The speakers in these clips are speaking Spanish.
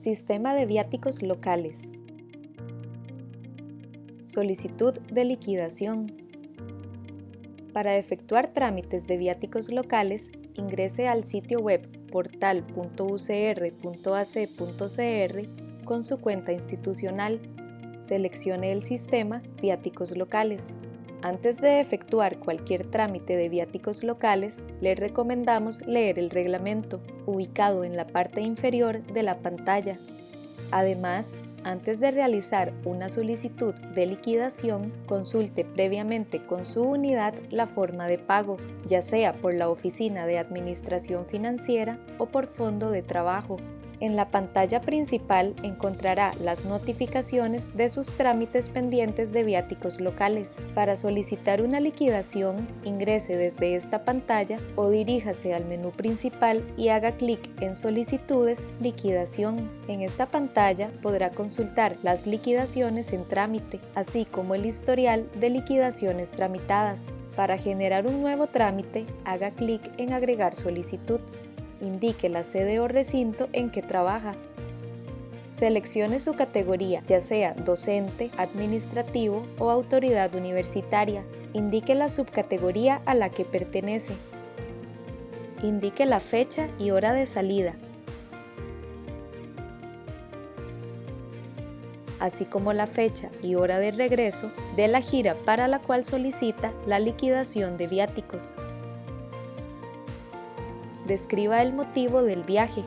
Sistema de viáticos locales. Solicitud de liquidación. Para efectuar trámites de viáticos locales, ingrese al sitio web portal.ucr.ac.cr con su cuenta institucional. Seleccione el sistema Viáticos locales. Antes de efectuar cualquier trámite de viáticos locales, le recomendamos leer el reglamento, ubicado en la parte inferior de la pantalla. Además, antes de realizar una solicitud de liquidación, consulte previamente con su unidad la forma de pago, ya sea por la Oficina de Administración Financiera o por Fondo de Trabajo. En la pantalla principal encontrará las notificaciones de sus trámites pendientes de viáticos locales. Para solicitar una liquidación, ingrese desde esta pantalla o diríjase al menú principal y haga clic en Solicitudes Liquidación. En esta pantalla podrá consultar las liquidaciones en trámite, así como el historial de liquidaciones tramitadas. Para generar un nuevo trámite, haga clic en Agregar solicitud indique la sede o recinto en que trabaja. Seleccione su categoría, ya sea docente, administrativo o autoridad universitaria. Indique la subcategoría a la que pertenece. Indique la fecha y hora de salida, así como la fecha y hora de regreso de la gira para la cual solicita la liquidación de viáticos describa el motivo del viaje.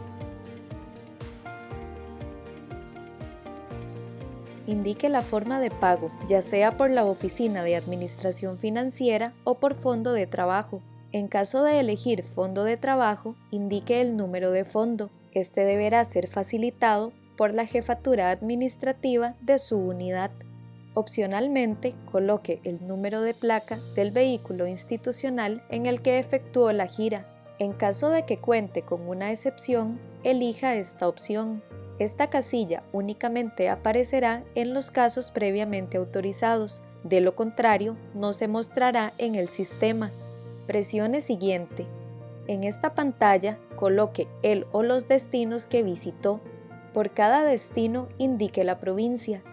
Indique la forma de pago, ya sea por la Oficina de Administración Financiera o por Fondo de Trabajo. En caso de elegir Fondo de Trabajo, indique el número de fondo. Este deberá ser facilitado por la jefatura administrativa de su unidad. Opcionalmente, coloque el número de placa del vehículo institucional en el que efectuó la gira en caso de que cuente con una excepción, elija esta opción. Esta casilla únicamente aparecerá en los casos previamente autorizados, de lo contrario no se mostrará en el sistema. Presione Siguiente. En esta pantalla coloque el o los destinos que visitó. Por cada destino indique la provincia.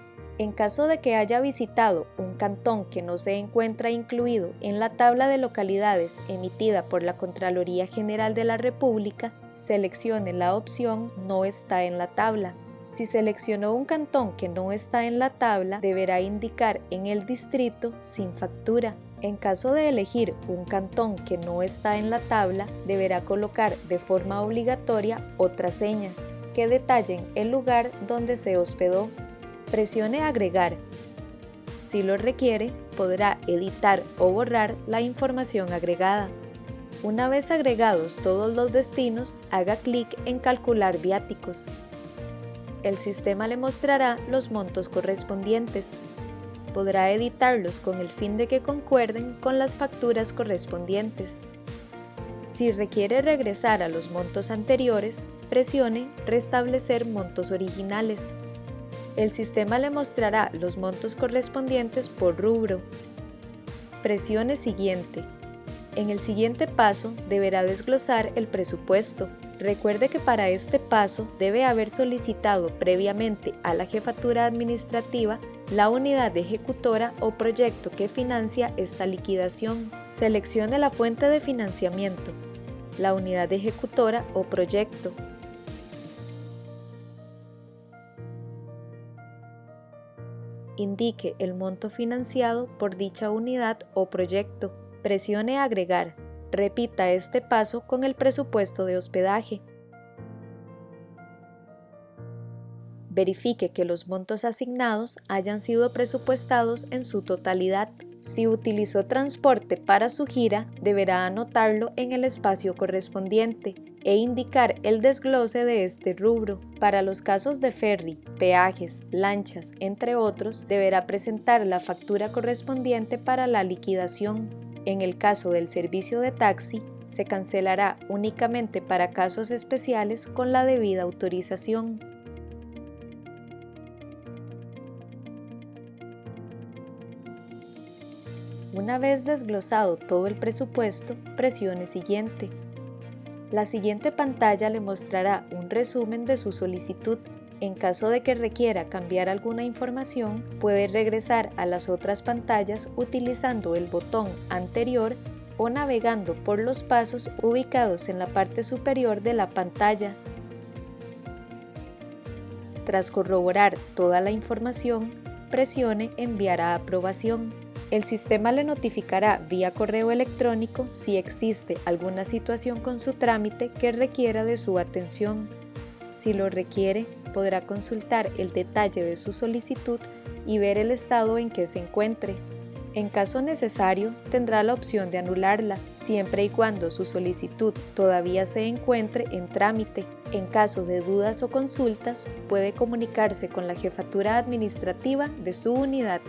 En caso de que haya visitado un cantón que no se encuentra incluido en la tabla de localidades emitida por la Contraloría General de la República, seleccione la opción No está en la tabla. Si seleccionó un cantón que no está en la tabla, deberá indicar en el distrito sin factura. En caso de elegir un cantón que no está en la tabla, deberá colocar de forma obligatoria otras señas que detallen el lugar donde se hospedó presione Agregar. Si lo requiere, podrá editar o borrar la información agregada. Una vez agregados todos los destinos, haga clic en Calcular viáticos. El sistema le mostrará los montos correspondientes. Podrá editarlos con el fin de que concuerden con las facturas correspondientes. Si requiere regresar a los montos anteriores, presione Restablecer montos originales el sistema le mostrará los montos correspondientes por rubro. Presione Siguiente. En el siguiente paso deberá desglosar el presupuesto. Recuerde que para este paso debe haber solicitado previamente a la jefatura administrativa la unidad ejecutora o proyecto que financia esta liquidación. Seleccione la fuente de financiamiento, la unidad ejecutora o proyecto, indique el monto financiado por dicha unidad o proyecto. Presione Agregar. Repita este paso con el presupuesto de hospedaje. Verifique que los montos asignados hayan sido presupuestados en su totalidad. Si utilizó transporte para su gira, deberá anotarlo en el espacio correspondiente e indicar el desglose de este rubro. Para los casos de ferry, peajes, lanchas, entre otros, deberá presentar la factura correspondiente para la liquidación. En el caso del servicio de taxi, se cancelará únicamente para casos especiales con la debida autorización. Una vez desglosado todo el presupuesto, presione Siguiente. La siguiente pantalla le mostrará un resumen de su solicitud. En caso de que requiera cambiar alguna información, puede regresar a las otras pantallas utilizando el botón anterior o navegando por los pasos ubicados en la parte superior de la pantalla. Tras corroborar toda la información, presione Enviar a aprobación. El sistema le notificará vía correo electrónico si existe alguna situación con su trámite que requiera de su atención. Si lo requiere, podrá consultar el detalle de su solicitud y ver el estado en que se encuentre. En caso necesario, tendrá la opción de anularla, siempre y cuando su solicitud todavía se encuentre en trámite. En caso de dudas o consultas, puede comunicarse con la jefatura administrativa de su unidad.